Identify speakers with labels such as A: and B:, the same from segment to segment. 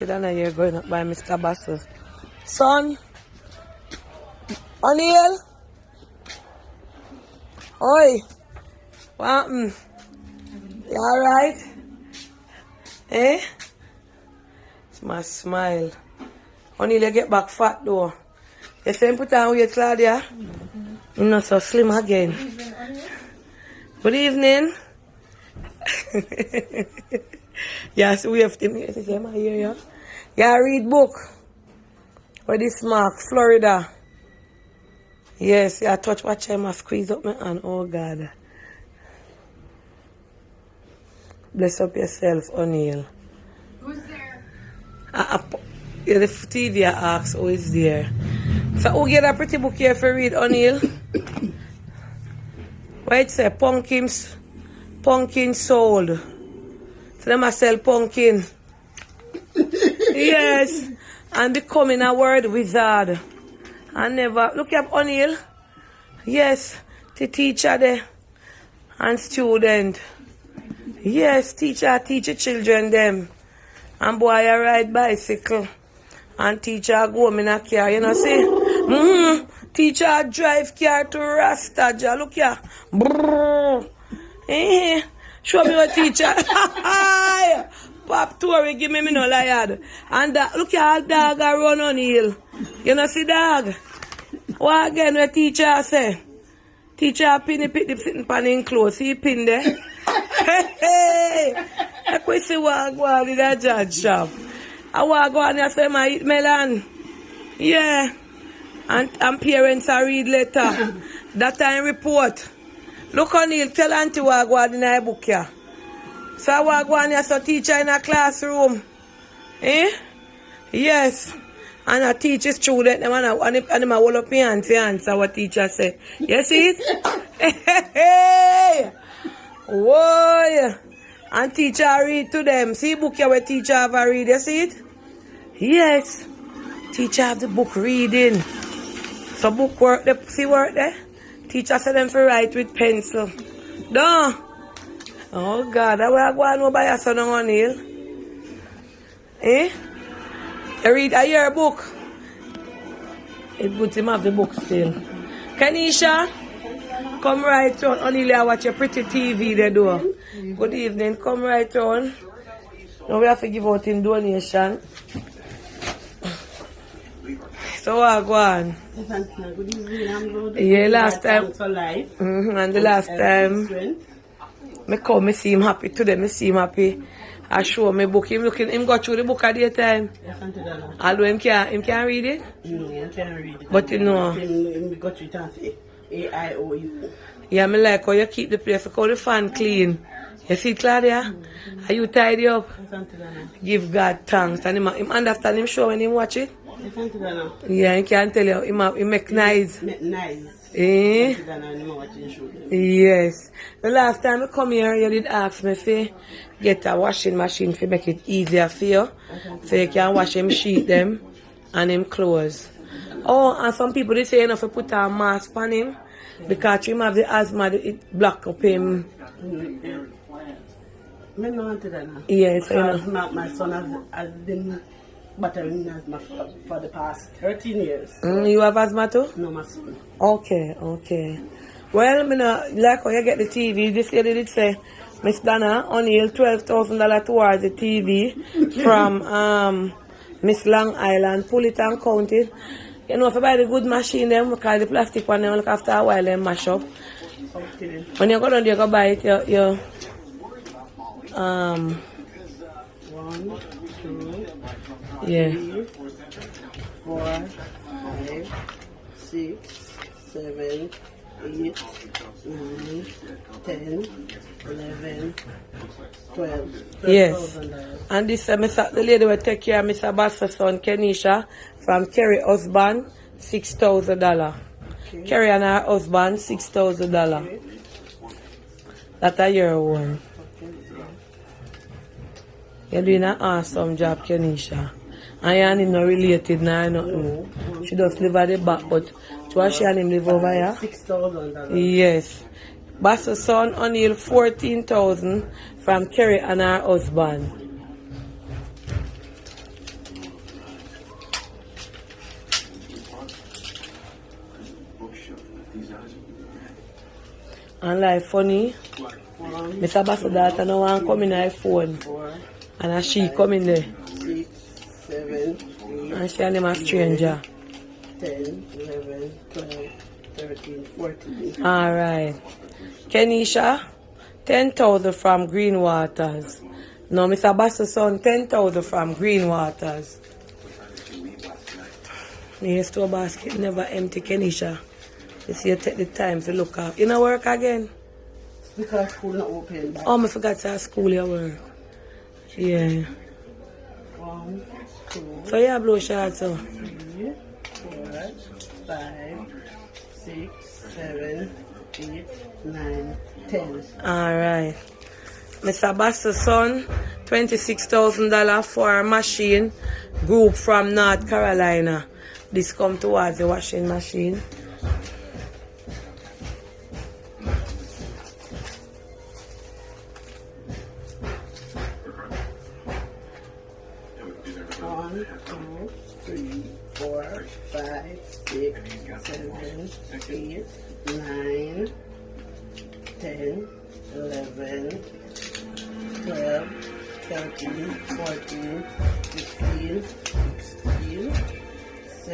A: Then you're going up by Mr. Bass's. Son, O'Neill, oi, what happened? You alright? Eh? It's my smile. O'Neill, you get back fat though. You him put on weight, Claudia? You're not so slim again. Good evening. yes, we have to yes, say, am I here, yeah? Yeah, read book. Where this mark, Florida. Yes, yeah, touch watch him, I squeeze up my hand. Oh God. Bless up yourself, O'Neill.
B: Who's there?
A: Uh, uh, yeah, the TV asks who is there. So who get a pretty book here for read, O'Neill? What it say? Pumpkins, pumpkin sold. So them a sell pumpkin. yes. And becoming a word wizard. I never look up O'Neill. Yes, the teacher there and student. Yes, teacher teach the children them. And boy I ride bicycle. And teacher go in a car, you know see? Mm-hmm. Teacher drive car to Rastaja. Look here. Brrr. Eh. Show me your teacher. Pop Tory give me me no liard. And that, look here, dog a run on hill. You know see dog? What again what teacher say? Teacher pin the pit the sitting pan in clothes. See pin there? hey, hey. I quit see what go on in that judge shop. I want go and say my eat melon. Yeah. And, and parents are read letter. that time report. Look on Neil, tell auntie on in her book here. So I on here so teacher in a classroom. Eh? Yes. And I teach a student them and I and him- and a hold up my hand to answer what teacher say. You see it? hey! Whoa! And teacher read to them. See book here where teacher have a read. You see it? Yes. Teacher have the book reading. So book work there. See work there? Teacher said them for write with pencil. No. Oh God, I go on over by your son on hill. Eh? You read a year book. It's good to have the book still. Kanisha, come right on. Only I watch your pretty TV there do. Good evening. Come right on. Now we have to give out in donation. So go on?
C: Good evening, I'm.
A: Yeah, last time-
C: life.
A: hmm And the last time me come, me see him happy today. Me see him happy. I show me book. Him looking, him go through the book at the time. Although him can't, him can't read it.
C: No, I can't read it.
A: But you know-
C: Him, got it as A I O U.
A: Yeah, me like how you keep the place, how the fan clean. You see, Claudia? Are you tidy up? Give God thanks. And him, him understand him show when him watch it.
C: Yes, Auntie Dana.
A: Yeah, he can't tell you, him make nice.
C: Ma- Nice.
A: Eh?
C: Auntie Dana, you know what you show them.
A: Yes. The last time I come here, you did ask me to get a washing machine to make it easier for you. So you can wash him sheet them and him clothes. Oh, and some people they say you know to put a mask on him because him have the asthma, it block up him.
C: Auntie Dana.
A: Yes, I know.
C: My, my son has, has been battering asthma for, for the past 13 years.
A: Mm, you have asthma too?
C: No, my son.
A: Okay, okay. Well, me know, like when you get the TV, this lady did say, Miss Donna, O'Neill, $12,000 towards the TV from um, Miss Long Island, pull it and count it. You know, if you buy the good machine, them, because the plastic one, them, look after a while, them mash up.
C: Okay.
A: When you go down there, you go buy it, you, you um,
C: One, two,
A: yeah.
C: three, four, five, six, seven, eight, nine, ten, eleven, twelve.
A: Yes.
C: $12,000.
A: And this uh, Mr. the lady will take care of Mr. Bass's son, Kenisha, from Kerry husband, $6,000.
C: Okay.
A: Kerry and her husband, $6,000.
C: Okay.
A: That's a year one.
C: Okay.
A: You're doing an awesome job, Kenisha. And her and not related now, nothing. No. She just mm. live at the back, but to her, she and him live over here.
C: 6,000
A: Yes. Bassa son O'Neill, 14,000 from Kerry and her husband. And life funny, Mr. Bassadata no one come in her phone. And she coming there
C: seven, eight,
A: and him a stranger.
C: 10, 11, 12, 13, 14.
A: Alright. Kenisha, 10,000 from Green Waters. No, Mr. Bass's son, 10,000 from Green Waters. Me store basket never empty, Kenisha. You see, you take the time to look up. You know work again?
C: Because school not open.
A: Oh, I forgot to ask school your work. Yeah.
C: one,
A: So you blow shots so.
C: three, four, five, six, seven, eight, nine, ten.
A: Alright. Mr. Bass's son, $26,000 for a machine group from North Carolina. This come towards the washing machine.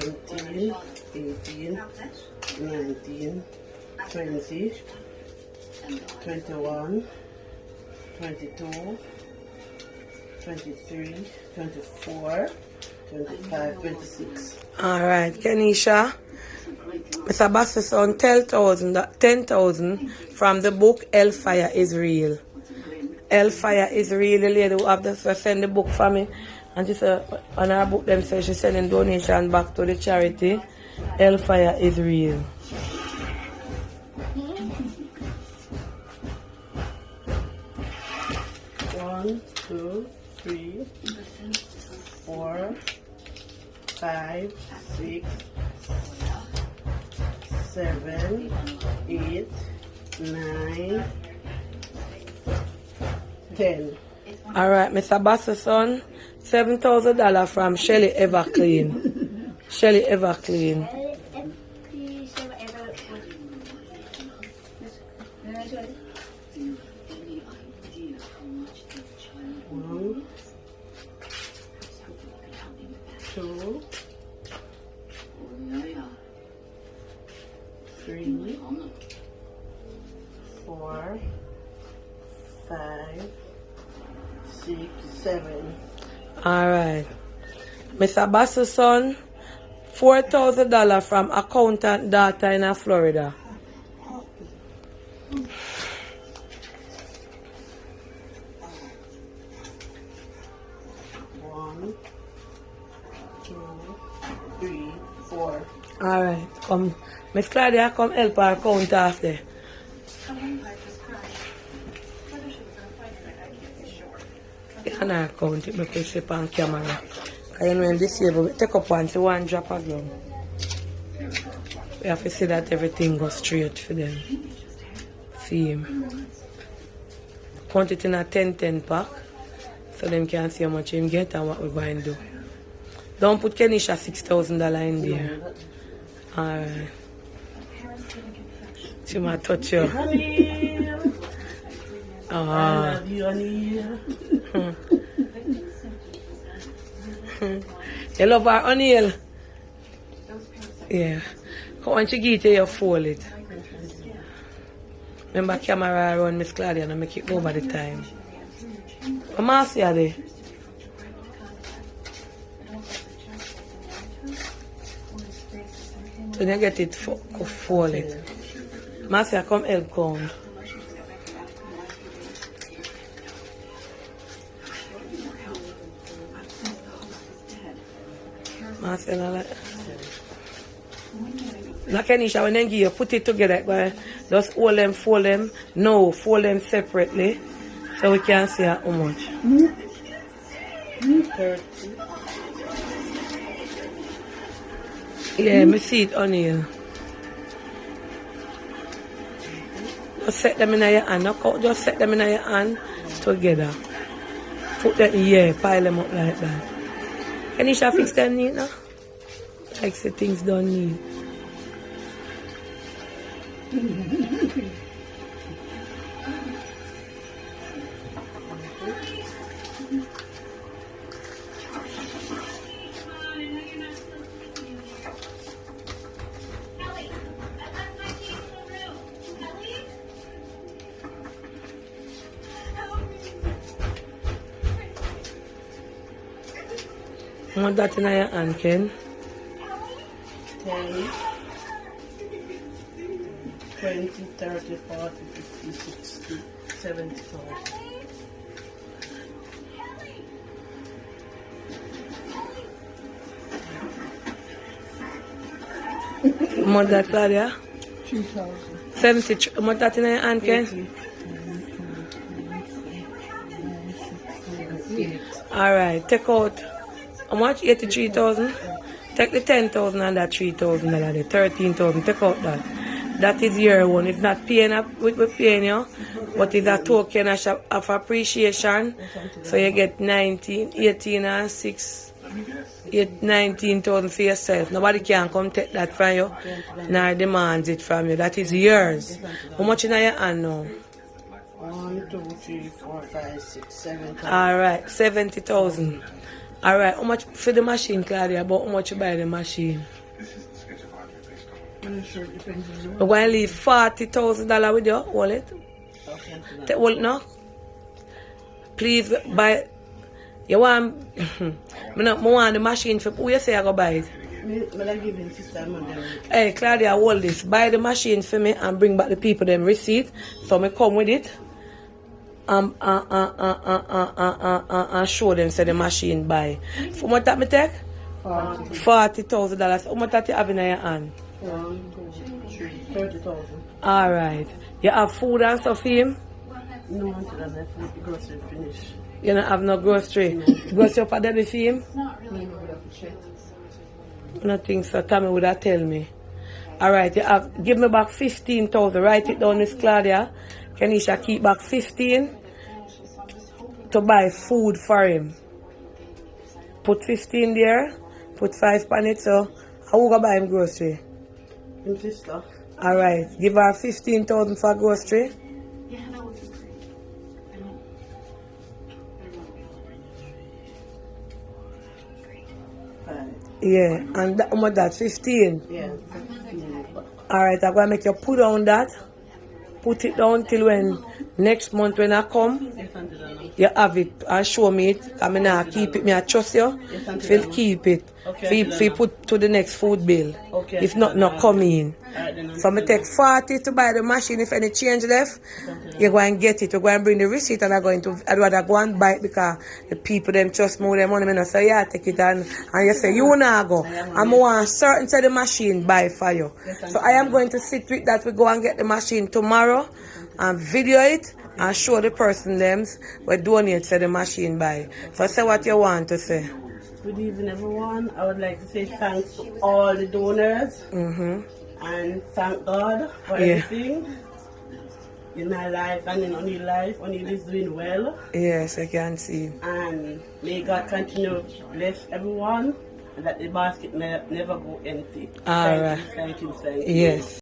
C: 17, 18, 19, 20, 21, 22, 23, 24, 25, 26.
A: All right, Kenisha. Mr. Bassis on 10,000 from the book Hellfire is Real. Hellfire is Real, the lady who have to send the book for me. And she said, on her book, them say she's sending donation back to the charity. Hellfire is Real.
C: One, two, three, four, five, six, seven, eight, nine, ten.
A: Alright, Mr. Bass's son, $7,000 from Shelly Everclean. Shelly Everclean.
C: One, two, three, four, five, six, seven.
A: Alright. Mr. Bass's son, $4,000 from accountant daughter in Florida.
C: One, two, three, four.
A: Alright, come. Miss Claudia, come help her count after. Can I count it because it's on camera? Because you know when this year, we take up one, so one drop a ground. We have to see that everything goes straight for them. See him. Count it in a 10-10 pack. So them can see how much him get and what we're going to do. Don't put Kenisha $6,000 in there. Alright. She might touch you.
C: Honey, I
A: Ah.
C: love you, honey. Mm-hmm.
A: You love her O'Neill? Yeah. Come on, she get you, you fold it. Remember camera around Miss Claudia and make it over the time. Come on, see her there. When you get it, fo- go fold it. Marcia, come help count. Marcia, no, like... Kenisha, when they give you, put it together, but just hold them, fold them. No, fold them separately. So we can see how much. Yeah, me see it on here. Just set them in your hand. Just set them in your hand together. Put them, yeah, pile them up like that. Kenisha, fix them neat now? Like say things done neat. Want that in your hand, Ken?
C: 10, 20, 30, 40, 50, 60, 70, 80.
A: Want that, Claudia?
C: 3,000.
A: 70. Want that in your hand, Ken? Alright, take out how much? 83,000? Take the 10,000 and that 3,000 dollar, the 13,000, take out that. That is your one. It's not paying up with we paying you, but it's a token of, appreciation. So you get 19, 18 and 6, 8, 19,000 for yourself. Nobody can come take that from you, nor demands it from you. That is yours. How much in your hand now?
C: 1, 2, 3, 4, 5, 6, 7, 8.
A: Alright, 70,000. Alright, how much for the machine, Claudia? About how much you buy the machine?
C: I'm sure it depends on the
A: We're going to leave $40,000 with your wallet.
C: Okay.
A: Take wallet now. Please buy. You want. me, not, me want the machine for. Who you say I go buy it?
C: Me, me I give sister money.
A: Hey, Claudia, hold this. Buy the machine for me and bring back the people them receipt. So me come with it. Um, uh, uh, uh, uh, uh, uh, uh, uh, uh, show them say the machine buy. For what that me take?
C: 40,
A: Forty thousand dollars. How much that you have in your hand?
C: Thirty thousand. All
A: right. You have food and stuff for him?
C: No, I with the grocery finish.
A: You don't have no grocery. Grocery up a deli for him?
C: Have to.
A: Nothing, so Tommy would have tell me. Alright, you have give me back fifteen thousand. Write it down, Miss Claudia. Kenisha keep back fifteen to buy food for him. Put fifteen there, put five on it, so I will go buy him grocery.
C: Him sister.
A: Alright, give her fifteen thousand for grocery.
C: Five.
A: Yeah, and that, how much that? Fifteen.
C: Yeah.
A: Alright, I'm gonna make you put on that. Put it down till when next month when I come.
C: I
A: you have it and show me it. I mean, I keep it. Me, I trust you. If you keep it,
C: Okay,
A: if you,
C: Auntie
A: if you
C: Donna.
A: put to the next food bill.
C: Okay,
A: If not, not come in. So me take 40 to buy the machine. If any change left, you go and get it. You go and bring the receipt and I'm going to, I'd rather go and buy it because the people them trust more their money. Me not say, yeah, take it and, and you say, you not go. I'm want certain say the machine buy for you. So I am going to sit with that. We go and get the machine tomorrow and video it and show the person them we donate to the machine by. So say what you want to say.
C: Good evening, everyone. I would like to say thanks to all the donors
A: Mm-hmm.
C: and thank God for
A: Yeah.
C: everything in my life and in O'Neill life. O'Neill is doing well,
A: Yes, I can see.
C: and may God continue to bless everyone and that the basket ne- never go empty.
A: All
C: thank
A: right.
C: you, thank you, thank you.
A: Yes.